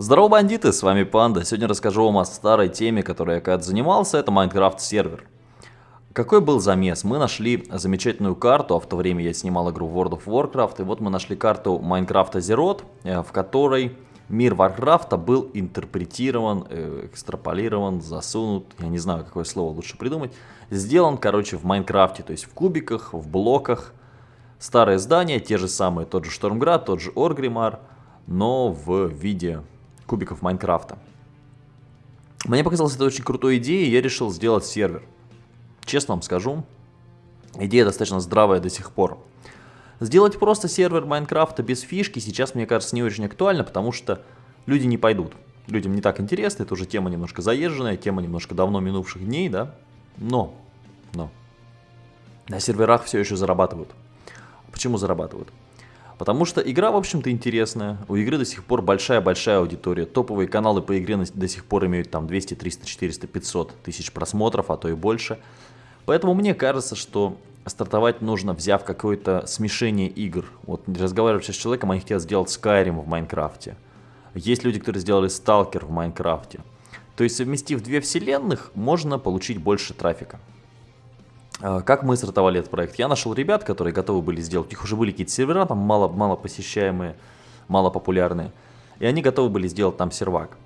Здорово, бандиты, с вами Панда. Сегодня расскажу вам о старой теме, которой я когда-то занимался, это Minecraft сервер. Какой был замес? Мы нашли замечательную карту, а в то время я снимал игру World of Warcraft, и вот мы нашли карту Minecraft Azeroth, э, в которой мир Warcraft был интерпретирован, э, экстраполирован, засунут, я не знаю, какое слово лучше придумать, сделан, короче, в Майнкрафте, то есть в кубиках, в блоках, старые здания, те же самые, тот же Штормград, тот же Оргримар, но в виде кубиков Майнкрафта. Мне показалось это очень крутой идеей, и я решил сделать сервер. Честно вам скажу, идея достаточно здравая до сих пор. Сделать просто сервер Майнкрафта без фишки сейчас, мне кажется, не очень актуально, потому что люди не пойдут. Людям не так интересно, это уже тема немножко заезженная, тема немножко давно минувших дней, да? Но, но, на серверах все еще зарабатывают. Почему зарабатывают? Потому что игра, в общем-то, интересная. У игры до сих пор большая-большая аудитория. Топовые каналы по игре до сих пор имеют там 200, 300, 400, 500 тысяч просмотров, а то и больше. Поэтому мне кажется, что стартовать нужно, взяв какое-то смешение игр. Вот разговариваю сейчас с человеком, они хотят сделать Skyrim в Майнкрафте. Есть люди, которые сделали Stalker в Майнкрафте. То есть совместив две вселенных, можно получить больше трафика. А, как мы стартовали этот проект? Я нашел ребят, которые готовы были сделать, у них уже были какие-то сервера, там мало, мало посещаемые, мало популярные, и они готовы были сделать там сервак.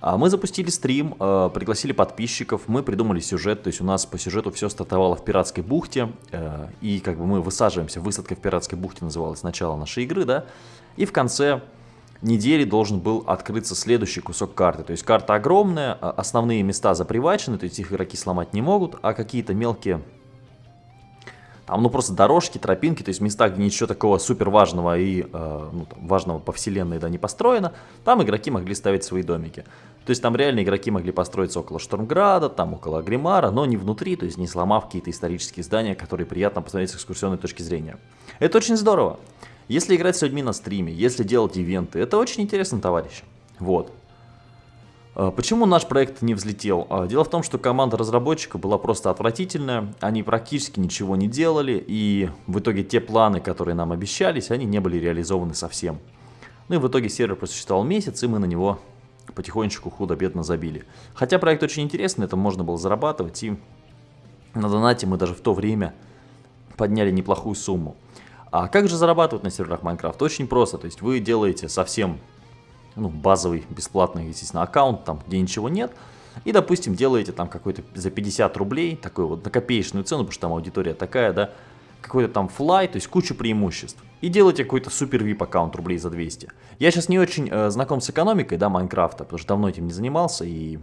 А мы запустили стрим, а, пригласили подписчиков, мы придумали сюжет, то есть у нас по сюжету все стартовало в пиратской бухте, и как бы мы высаживаемся, высадка в пиратской бухте называлась начало нашей игры, да, и в конце недели должен был открыться следующий кусок карты. То есть карта огромная, основные места запривачены, то есть их игроки сломать не могут, а какие-то мелкие там, ну, просто дорожки, тропинки, то есть места, где ничего такого супер важного и э, ну, там, важного по вселенной да, не построено, там игроки могли ставить свои домики. То есть там реально игроки могли построиться около Штормграда, там около Гримара, но не внутри, то есть не сломав какие-то исторические здания, которые приятно посмотреть с экскурсионной точки зрения. Это очень здорово. Если играть с людьми на стриме, если делать ивенты, это очень интересно, товарищи. Вот. А, почему наш проект не взлетел? А, дело в том, что команда разработчика была просто отвратительная, они практически ничего не делали, и в итоге те планы, которые нам обещались, они не были реализованы совсем. Ну и в итоге сервер просуществовал месяц, и мы на него потихонечку худо-бедно забили. Хотя проект очень интересный, это можно было зарабатывать, и на донате мы даже в то время подняли неплохую сумму. А как же зарабатывать на серверах Minecraft? Очень просто, то есть вы делаете совсем ну, базовый бесплатный, естественно, аккаунт, там, где ничего нет, и, допустим, делаете там какой-то за 50 рублей, такой вот на копеечную цену, потому что там аудитория такая, да, какой-то там флай, то есть кучу преимуществ. И делаете какой-то супер VIP аккаунт рублей за 200. Я сейчас не очень э, знаком с экономикой, да, Майнкрафта, потому что давно этим не занимался и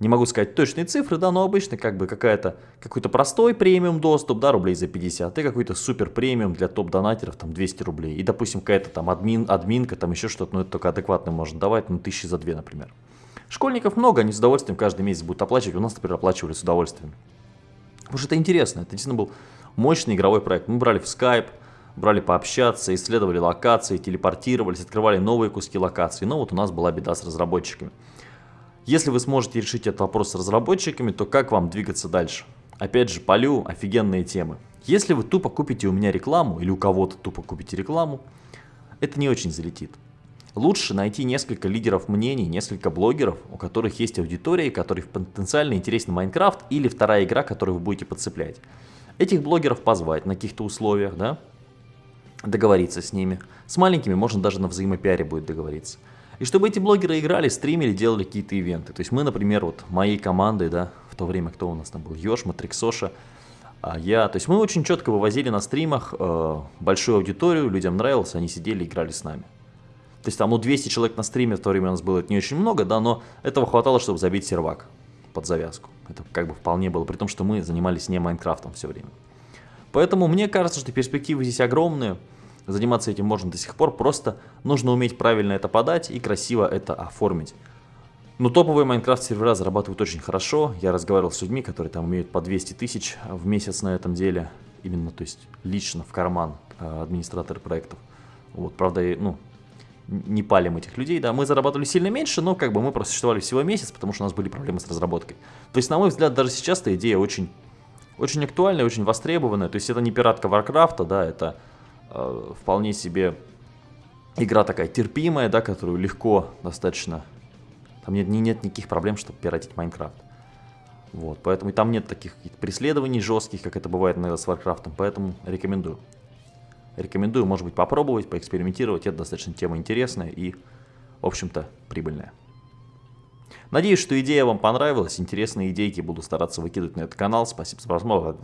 не могу сказать точные цифры, да, но обычно как бы какая-то какой-то простой премиум доступ, да, рублей за 50, и какой-то супер премиум для топ-донатеров, там, 200 рублей. И, допустим, какая-то там админ, админка, там еще что-то, ну, это только адекватно можно давать, ну, тысячи за две, например. Школьников много, они с удовольствием каждый месяц будут оплачивать, у нас, например, оплачивали с удовольствием. Потому что это интересно, это действительно был мощный игровой проект. Мы брали в Skype, брали пообщаться, исследовали локации, телепортировались, открывали новые куски локаций, но вот у нас была беда с разработчиками. Если вы сможете решить этот вопрос с разработчиками, то как вам двигаться дальше? Опять же, полю офигенные темы. Если вы тупо купите у меня рекламу, или у кого-то тупо купите рекламу, это не очень залетит. Лучше найти несколько лидеров мнений, несколько блогеров, у которых есть аудитория, которых потенциально интересен Майнкрафт или вторая игра, которую вы будете подцеплять. Этих блогеров позвать на каких-то условиях, да, договориться с ними. С маленькими можно даже на взаимопиаре будет договориться. И чтобы эти блогеры играли, стримили, делали какие-то ивенты. То есть мы, например, вот моей командой, да, в то время кто у нас там был, Ёж, Матриксоша, а я, то есть мы очень четко вывозили на стримах э, большую аудиторию, людям нравилось, они сидели играли с нами. То есть там, ну, 200 человек на стриме в то время у нас было, не очень много, да, но этого хватало, чтобы забить сервак под завязку. Это как бы вполне было, при том, что мы занимались не Майнкрафтом все время. Поэтому мне кажется, что перспективы здесь огромные. Заниматься этим можно до сих пор, просто нужно уметь правильно это подать и красиво это оформить. Но топовые Майнкрафт сервера зарабатывают очень хорошо. Я разговаривал с людьми, которые там имеют по 200 тысяч в месяц на этом деле. Именно, то есть лично в карман э, администраторы проектов. Вот, правда, ну, не палим этих людей, да, мы зарабатывали сильно меньше, но как бы мы просуществовали всего месяц, потому что у нас были проблемы с разработкой. То есть, на мой взгляд, даже сейчас эта идея очень, очень актуальная, очень востребованная. То есть, это не пиратка Варкрафта, да, это Э, вполне себе игра такая терпимая, да, которую легко достаточно... Там нет, нет никаких проблем, чтобы пиратить Майнкрафт. Вот, поэтому и там нет таких преследований жестких, как это бывает иногда с Варкрафтом, поэтому рекомендую. Рекомендую, может быть, попробовать, поэкспериментировать, это достаточно тема интересная и, в общем-то, прибыльная. Надеюсь, что идея вам понравилась, интересные идейки буду стараться выкидывать на этот канал. Спасибо за просмотр.